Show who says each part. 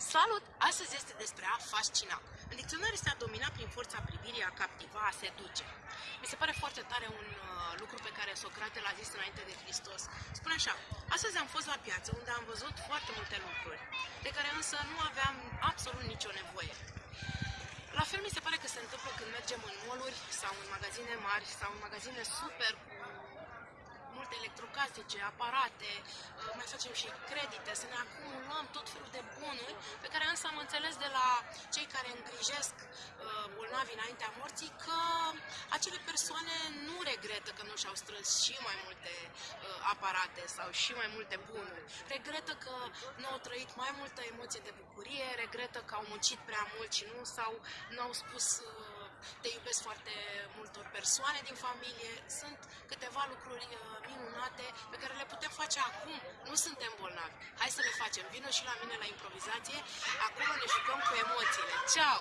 Speaker 1: Salut! Astăzi este despre a fascina. În dicționar este a domina prin forța privirii, a captiva, a seduce. Mi se pare foarte tare un uh, lucru pe care Socrate l-a zis înainte de Hristos. Spune așa, astăzi am fost la piață unde am văzut foarte multe lucruri, de care însă nu aveam absolut nicio nevoie. La fel mi se pare că se întâmplă când mergem în moluri sau în magazine mari sau în magazine super cu multe electrocasnice, aparate, uh, mai facem și credite, să ne acumulăm tot felul de bunuri înțeles de la cei care îngrijesc uh, bolnavi înaintea morții că acele persoane nu regretă că nu și-au strâns și mai multe uh, aparate sau și mai multe bunuri. Regretă că nu au trăit mai multă emoție de bucurie, regretă că au muncit prea mult și nu sau nu au spus te iubesc foarte multor persoane din familie. Sunt câteva lucruri minunate pe care le putem face acum. Nu suntem bolnavi. Hai să le facem. Vino și la mine la improvizație. Acolo ne jucăm cu emoțiile. Ciao!